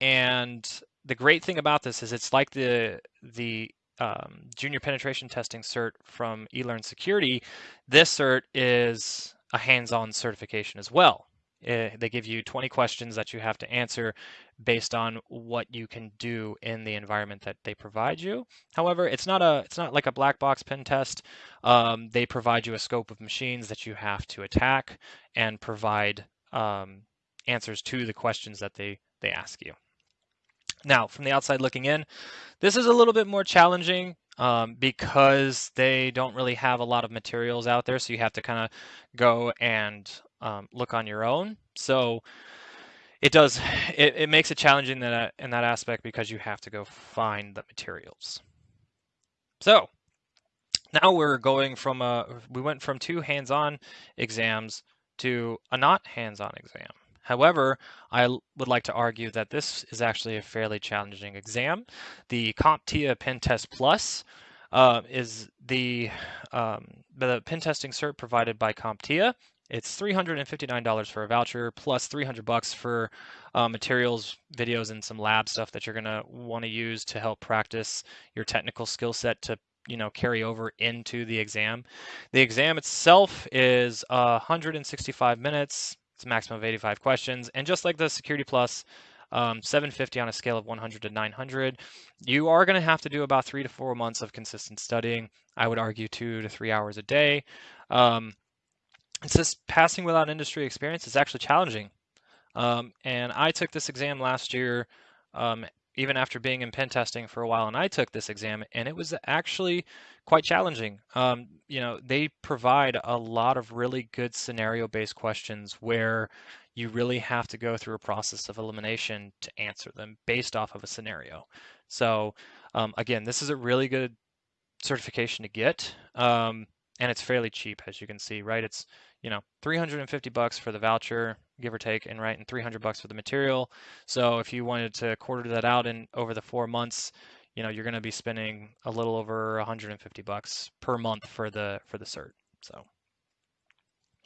and the great thing about this is it's like the the um, junior penetration testing cert from eLearn Security, this cert is a hands-on certification as well. It, eh, they give you 20 questions that you have to answer based on what you can do in the environment that they provide you. However, it's not a it's not like a black box pen test. Um, they provide you a scope of machines that you have to attack and provide um, answers to the questions that they they ask you. Now, from the outside looking in, this is a little bit more challenging um, because they don't really have a lot of materials out there, so you have to kind of go and um, look on your own. So it does it, it makes it challenging in that in that aspect because you have to go find the materials. So now we're going from a we went from two hands-on exams to a not hands-on exam. However, I would like to argue that this is actually a fairly challenging exam. The CompTIA Pen Test Plus uh, is the, um, the pen testing cert provided by CompTIA. It's $359 for a voucher plus 300 bucks for uh, materials, videos, and some lab stuff that you're gonna want to use to help practice your technical skill set to you know carry over into the exam. The exam itself is uh, 165 minutes. It's a maximum of 85 questions. And just like the Security Plus, um, 750 on a scale of 100 to 900, you are going to have to do about three to four months of consistent studying. I would argue two to three hours a day. Um, it's just passing without industry experience is actually challenging. Um, and I took this exam last year um, even after being in pen testing for a while, and I took this exam, and it was actually quite challenging. Um, you know, they provide a lot of really good scenario-based questions where you really have to go through a process of elimination to answer them based off of a scenario. So um, again, this is a really good certification to get, um, and it's fairly cheap, as you can see, right? It's you know 350 bucks for the voucher give or take, and right, and 300 bucks for the material. So if you wanted to quarter that out in over the four months, you know, you're going to be spending a little over 150 bucks per month for the for the cert. So.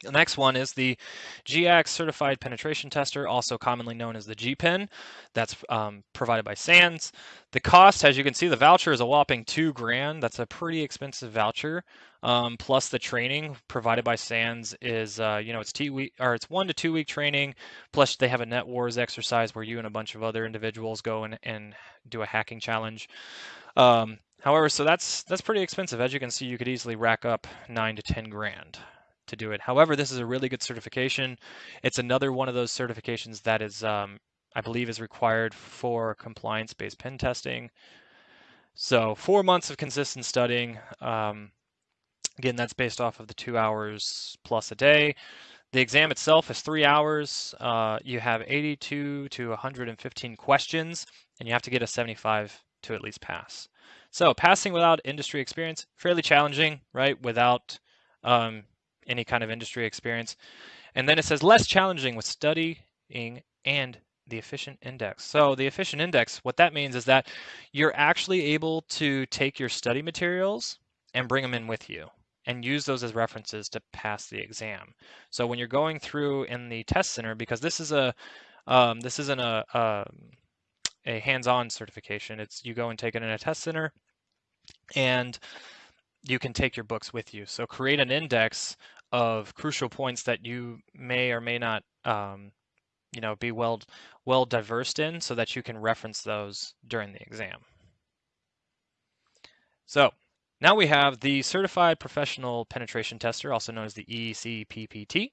The next one is the GIACS Certified Penetration Tester, also commonly known as the GPEN. That's um, provided by SANS. The cost, as you can see, the voucher is a whopping two grand. That's a pretty expensive voucher. Um, plus the training provided by SANS is, uh, you know, it's two week or it's one to two week training. Plus they have a NetWars exercise where you and a bunch of other individuals go and, and do a hacking challenge. Um, however, so that's that's pretty expensive. As you can see, you could easily rack up nine to ten grand to do it. However, this is a really good certification. It's another one of those certifications that is, um, I believe, is required for compliance-based pen testing. So four months of consistent studying. Um, again, that's based off of the two hours plus a day. The exam itself is three hours. Uh, you have 82 to 115 questions, and you have to get a 75 to at least pass. So passing without industry experience, fairly challenging, right? Without um, any kind of industry experience. And then it says less challenging with studying and the efficient index. So the efficient index, what that means is that you're actually able to take your study materials and bring them in with you and use those as references to pass the exam. So when you're going through in the test center, because this is a um, this isn't a, a, um, a hands-on certification. It's you go and take it in a test center, and you can take your books with you. So create an index of crucial points that you may or may not um, you know, be well well diversed in so that you can reference those during the exam. So now we have the Certified Professional Penetration Tester, also known as the ECPPT.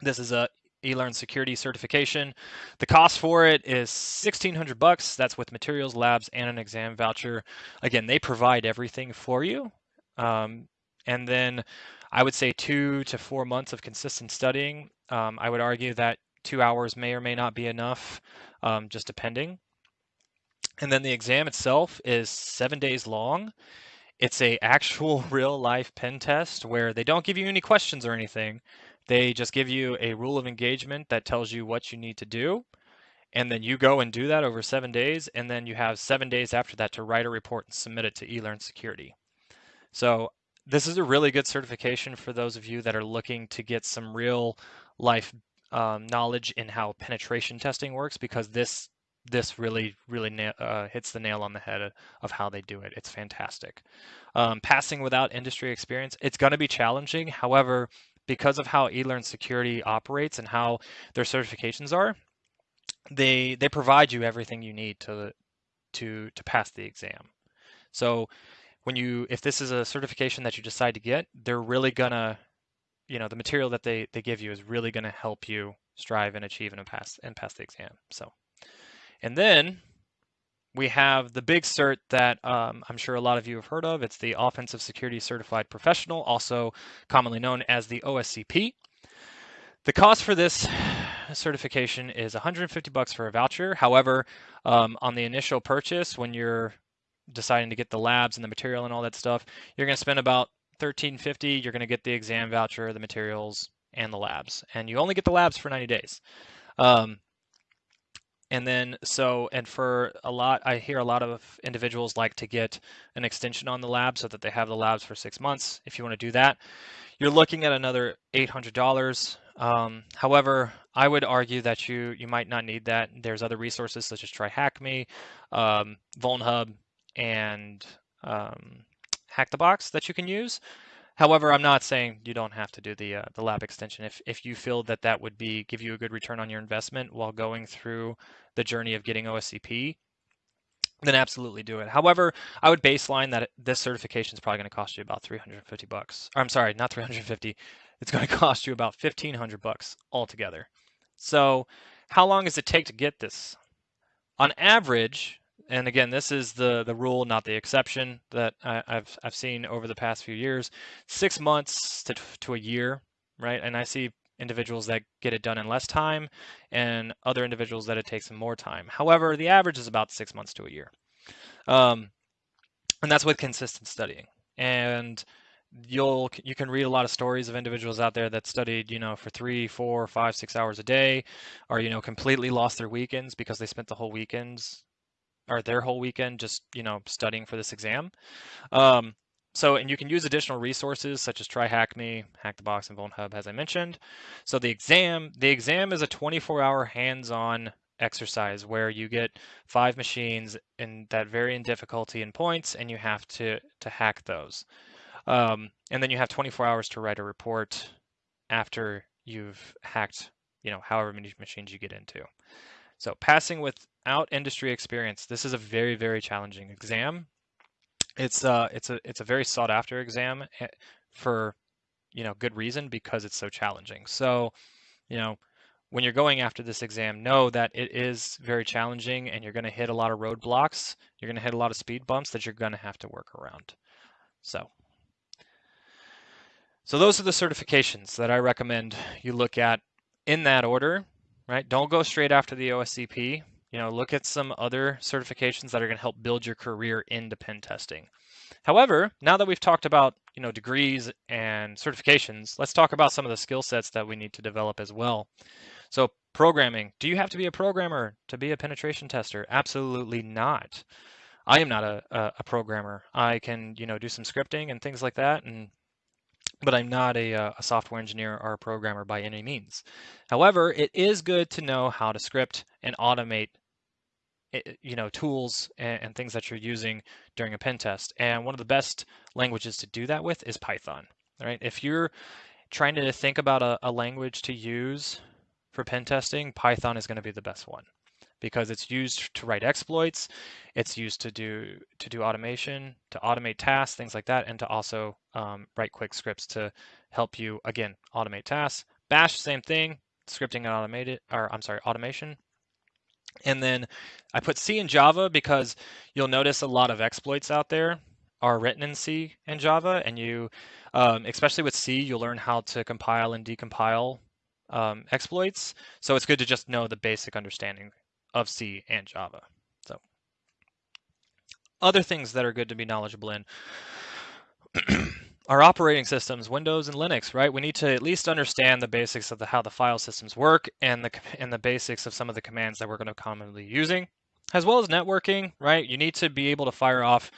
This is a eLearn security certification. The cost for it is 1600 bucks. That's with materials, labs, and an exam voucher. Again, they provide everything for you. Um, and then I would say two to four months of consistent studying. Um, I would argue that two hours may or may not be enough, um, just depending. And then the exam itself is seven days long. It's a actual real life pen test where they don't give you any questions or anything. They just give you a rule of engagement that tells you what you need to do. And then you go and do that over seven days. And then you have seven days after that to write a report and submit it to eLearn Security. So this is a really good certification for those of you that are looking to get some real life um, knowledge in how penetration testing works because this this really really na- uh, hits the nail on the head of how they do it. It's fantastic. Um, passing without industry experience, it's going to be challenging. However, because of how eLearn Security operates and how their certifications are, they they provide you everything you need to to to pass the exam. So when you if this is a certification that you decide to get, they're really gonna you know the material that they they give you is really to help you strive and achieve and pass and pass the exam. So, and then we have the big cert that um, I'm sure a lot of you have heard of. It's the Offensive Security Certified Professional, also commonly known as the OSCP. The cost for this certification is 150 bucks for a voucher. However, um, on the initial purchase, when you're deciding to get the labs and the material and all that stuff, you're going to spend about 1350 you're going to get the exam voucher, the materials, and the labs. And you only get the labs for 90 days. Um, and then so and for a lot i hear a lot of individuals like to get an extension on the lab so that they have the labs for six months if you want to do that you're looking at another $800 um, however i would argue that you you might not need that there's other resources such as TryHackMe um, vulnhub and um, hack the box that you can use. However, I'm not saying you don't have to do the uh, the lab extension. If if you feel that that would be give you a good return on your investment while going through the journey of getting OSCP, then absolutely do it. However, I would baseline that this certification is probably going to cost you about 350 bucks. I'm sorry, not 350. It's going to cost you about 1500 bucks altogether. So, how long does it take to get this? On average, and again, this is the the rule, not the exception that I, have I've seen over the past few years. Six months to to a year, right? And I see individuals that get it done in less time, and other individuals that it takes them more time. However, the average is about six months to a year, um, and that's with consistent studying. And you'll you can read a lot of stories of individuals out there that studied you know for three four five six hours a day or you know completely lost their weekends because they spent the whole weekends or their whole weekend just you know studying for this exam. Um, so, and you can use additional resources such as TryHackMe, Hack Me, Hack the Box, and Vulnhub, as I mentioned. So the exam, the exam is a 24-hour hands-on exercise where you get five machines in that vary in difficulty and points, and you have to to hack those. Um, and then you have 24 hours to write a report after you've hacked, you know, however many machines you get into. So passing without industry experience, this is a very, very challenging exam. It's uh, it's a it's a very sought after exam eh, for you know good reason because it's so challenging. So you know when you're going after this exam, know that it is very challenging and you're going to hit a lot of roadblocks. You're going to hit a lot of speed bumps that you're going to have to work around. So, so those are the certifications that I recommend you look at in that order, right? Don't go straight after the OSCP. You know, look at some other certifications that are going to help build your career into pen testing. However, now that we've talked about, you know, degrees and certifications, let's talk about some of the skill sets that we need to develop as well. So programming, do you have to be a programmer to be a penetration tester? Absolutely not. I am not a, a, a programmer. I can, you know, do some scripting and things like that, and but I'm not a, uh, a, software engineer or a programmer by any means. However, it is good to know how to script and automate you know tools and, and, things that you're using during a pen test. And one of the best languages to do that with is python right? If you're trying to think about a, a language to use for pen testing python is going to be the best one because it's used to write exploits it's used to do to do automation to automate tasks things like that and to also um, write quick scripts to help you again automate tasks bash same thing scripting and automated or i'm sorry automation and then I put C in Java because you'll notice a lot of exploits out there are written in C and Java, and you, um, especially with C, you'll learn how to compile and decompile um, exploits. So it's good to just know the basic understanding of C and Java. So other things that are good to be knowledgeable in. our operating systems, Windows and Linux, right? We need to at least understand the basics of the, how the file systems work and the and the basics of some of the commands that we're going to commonly using, as well as networking, right? You need to be able to fire off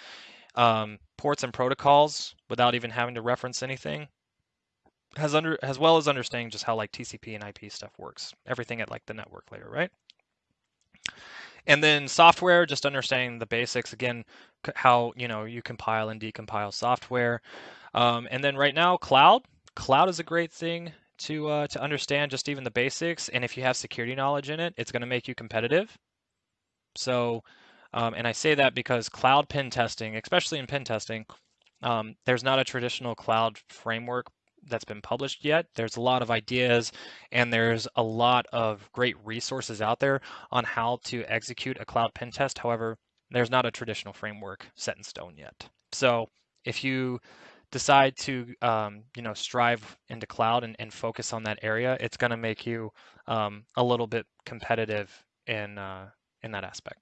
um, ports and protocols without even having to reference anything, as under as well as understanding just how like TCP and IP stuff works, everything at like the network layer, right? And then software, just understanding the basics again, how you know you compile and decompile software. Um, and then right now, cloud. Cloud is a great thing to uh, to understand just even the basics. And if you have security knowledge in it, it's going to make you competitive. So, um, and I say that because cloud pen testing, especially in pen testing, um, there's not a traditional cloud framework that's been published yet. There's a lot of ideas and there's a lot of great resources out there on how to execute a cloud pen test. However, there's not a traditional framework set in stone yet. So if you decide to um, you know strive into cloud and, and, focus on that area, it's going to make you um, a little bit competitive in uh, in that aspect.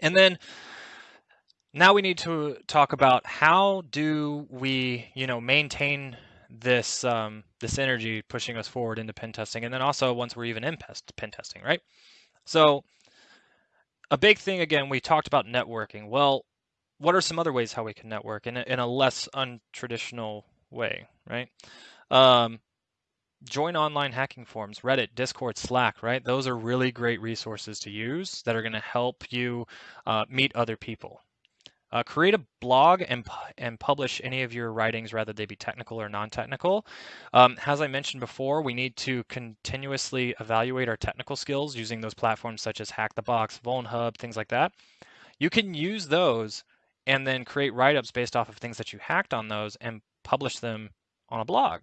And then now we need to talk about how do we you know maintain this um, this energy pushing us forward into pen testing, and then also once we're even in pen testing, right? So a big thing again, we talked about networking. Well, what are some other ways how we can network in a, in a less untraditional way, right? Um, join online hacking forums, Reddit, Discord, Slack, right? Those are really great resources to use that are going to help you uh, meet other people. Uh, create a blog and, and publish any of your writings, whether they be technical or non-technical. Um, as I mentioned before, we need to continuously evaluate our technical skills using those platforms such as Hack the Box, Vulnhub, things like that. You can use those and then create write-ups based off of things that you hacked on those and publish them on a blog.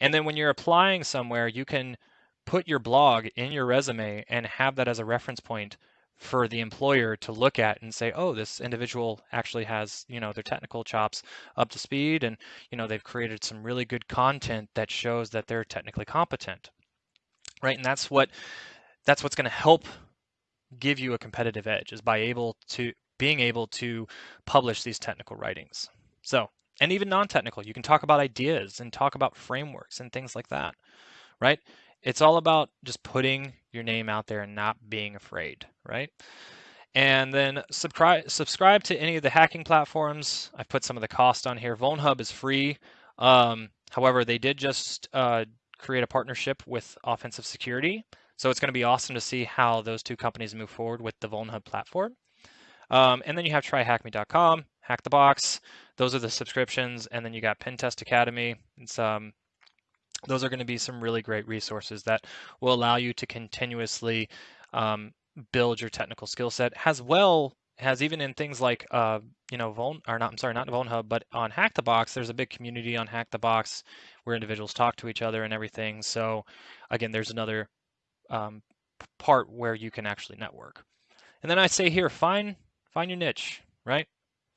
And then when you're applying somewhere, you can put your blog in your resume and have that as a reference point for the employer to look at and say, oh, this individual actually has, you know, their technical chops up to speed and, you know, they've created some really good content that shows that they're technically competent. Right? And that's what that's what's going to help give you a competitive edge is by able to being able to publish these technical writings. So, and even non-technical, you can talk about ideas and talk about frameworks and things like that, right? It's all about just putting your name out there and not being afraid, right? And then subscribe subscribe to any of the hacking platforms. I've put some of the cost on here. Vulnhub is free. Um, however, they did just uh, create a partnership with Offensive Security. So it's going to be awesome to see how those two companies move forward with the Vulnhub platform. Um, and then you have tryhackme.com, Hack the Box. Those are the subscriptions. And then you got Pentester Academy. It's um, those are going to be some really great resources that will allow you to continuously um, build your technical skill set as well has even in things like uh, you know Vuln or not I'm sorry not Vulnhub but on Hack the Box there's a big community on Hack the Box where individuals talk to each other and everything. So again there's another um, part where you can actually network. And then I say here find find your niche right?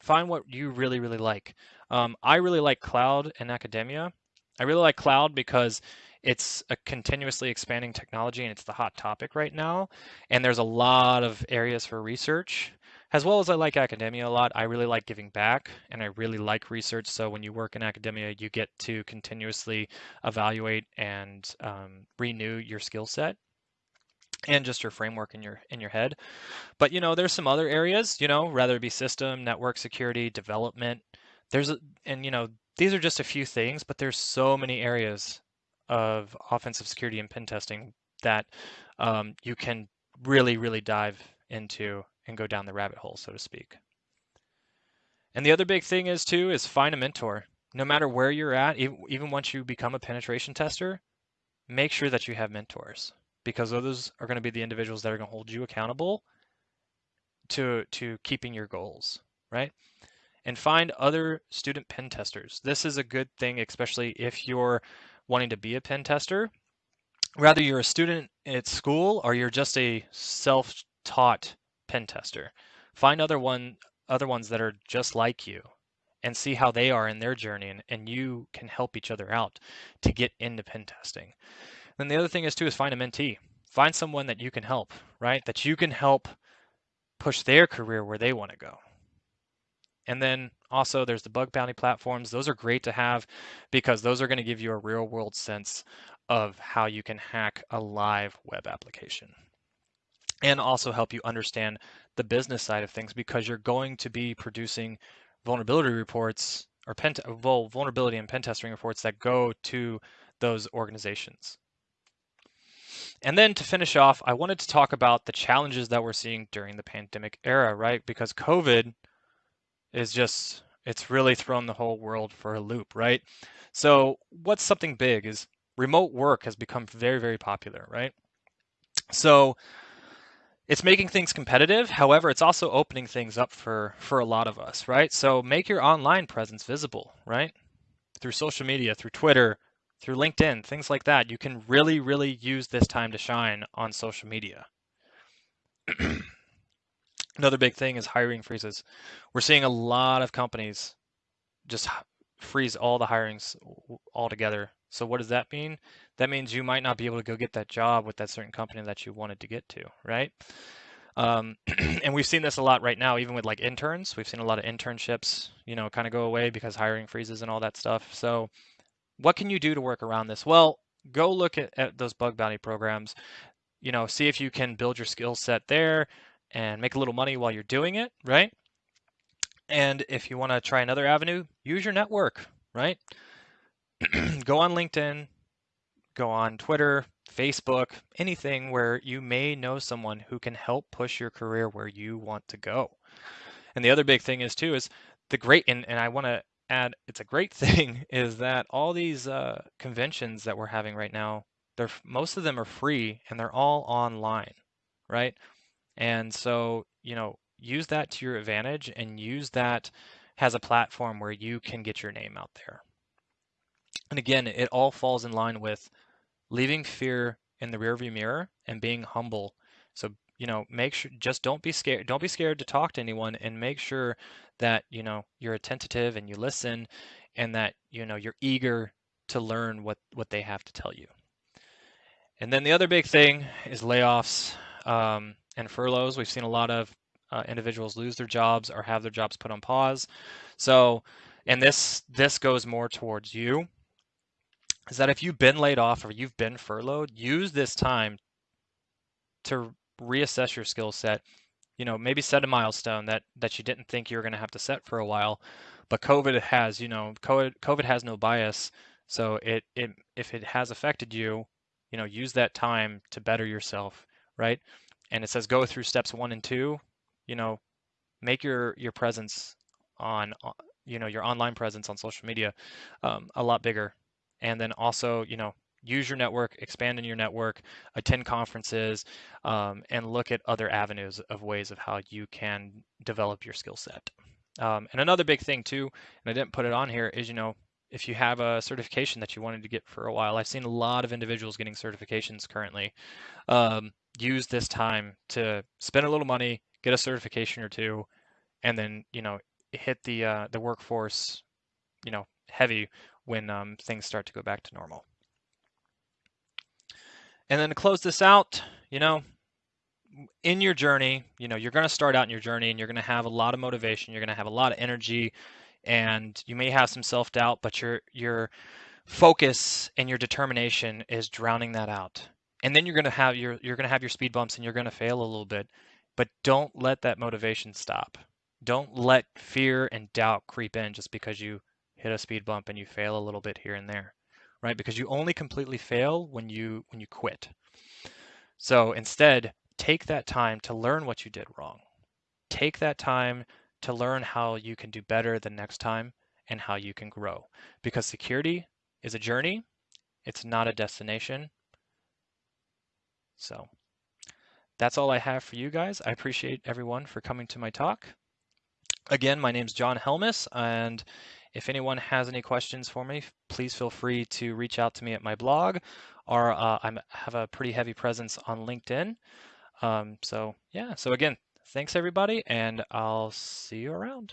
Find what you really really like. Um, I really like cloud and academia I really like cloud because it's a continuously expanding technology and it's the hot topic right now. And there's a lot of areas for research. As well as I like academia a lot, I really like giving back and I really like research. So when you work in academia, you get to continuously evaluate and um, renew your skill set and just your framework in your in your head. But you know, there's some other areas, you know, rather it be system, network security, development. There's a, and you know, these are just a few things, but there's so many areas of offensive security and pen testing that um, you can really, really dive into and go down the rabbit hole, so to speak. And the other big thing is too is find a mentor. No matter where you're at, even once you become a penetration tester, make sure that you have mentors because those are going to be the individuals that are going to hold you accountable to to keeping your goals, right? And find other student pen testers. This is a good thing, especially if you're wanting to be a pen tester. Whether you're a student at school or you're just a self-taught pen tester, find other one other ones that are just like you and see how they are in their journey and, and you can help each other out to get into pen testing. Then the other thing is too is find a mentee. Find someone that you can help, right? That you can help push their career where they want to go. And then also there's the bug bounty platforms. Those are great to have because those are going to give you a real world sense of how you can hack a live web application and also help you understand the business side of things because you're going to be producing vulnerability reports or pen vulnerability and pen testing reports that go to those organizations. And then to finish off, I wanted to talk about the challenges that we're seeing during the pandemic era, right? Because COVID is just it's really thrown the whole world for a loop, right? So what's something big is remote work has become very, very popular, right? So it's making things competitive. However, it's also opening things up for for a lot of us, right? So make your online presence visible, right? Through social media, through Twitter, through LinkedIn, things like that. You can really, really use this time to shine on social media. Another big thing is hiring freezes. We're seeing a lot of companies just freeze all the hirings altogether. So what does that mean? That means you might not be able to go get that job with that certain company that you wanted to get to, right? Um, and we've seen this a lot right now, even with like interns. We've seen a lot of internships, you know, kind of go away because hiring freezes and all that stuff. So what can you do to work around this? Well, go look at, at those bug bounty programs. You know, see if you can build your skill set there and make a little money while you're doing it, right? And if you want to try another avenue, use your network, right? go on LinkedIn, go on Twitter, Facebook, anything where you may know someone who can help push your career where you want to go. And the other big thing is too is the great and, and I want to add it's a great thing is that all these uh, conventions that we're having right now, they're most of them are free and they're all online, right? And so, you know, use that to your advantage and use that as a platform where you can get your name out there. And again, it all falls in line with leaving fear in the rearview mirror and being humble. So, you know, make sure just don't be scared don't be scared to talk to anyone and make sure that, you know, you're attentive and you listen and that, you know, you're eager to learn what what they have to tell you. And then the other big thing is layoffs. Um, and furloughs. We've seen a lot of uh, individuals lose their jobs or have their jobs put on pause. So, and this this goes more towards you. Is that if you've been laid off or you've been furloughed, use this time to reassess your skill set. You know, maybe set a milestone that that you didn't think you were going to have to set for a while, but COVID has, you know, COVID COVID has no bias. So it it if it has affected you, you know, use that time to better yourself, right? And it says go through steps one and two, you know, make your your presence on uh, you know your online presence on social media um, a lot bigger, and then also you know use your network, expand in your network, attend conferences, um, and look at other avenues of ways of how you can develop your skill set. Um, and another big thing too, and I didn't put it on here, is you know if you have a certification that you wanted to get for a while, I've seen a lot of individuals getting certifications currently. Um, use this time to spend a little money, get a certification or two, and then you know hit the uh, the workforce, you know, heavy when um, things start to go back to normal. And then to close this out, you know, in your journey, you know, you're going to start out in your journey and you're going to have a lot of motivation, you're going to have a lot of energy, and you may have some self-doubt, but your your focus and your determination is drowning that out. And then you're going to have your you're going to have your speed bumps and you're going to fail a little bit, but don't let that motivation stop. Don't let fear and doubt creep in just because you hit a speed bump and you fail a little bit here and there, right? Because you only completely fail when you when you quit. So instead, take that time to learn what you did wrong. Take that time to learn how you can do better the next time and how you can grow. Because security is a journey, it's not a destination. So that's all I have for you guys. I appreciate everyone for coming to my talk. Again, my name is John Helmus, and if anyone has any questions for me, please feel free to reach out to me at my blog, or uh, I have a pretty heavy presence on LinkedIn. Um, so yeah, so again, thanks everybody, and I'll see you around.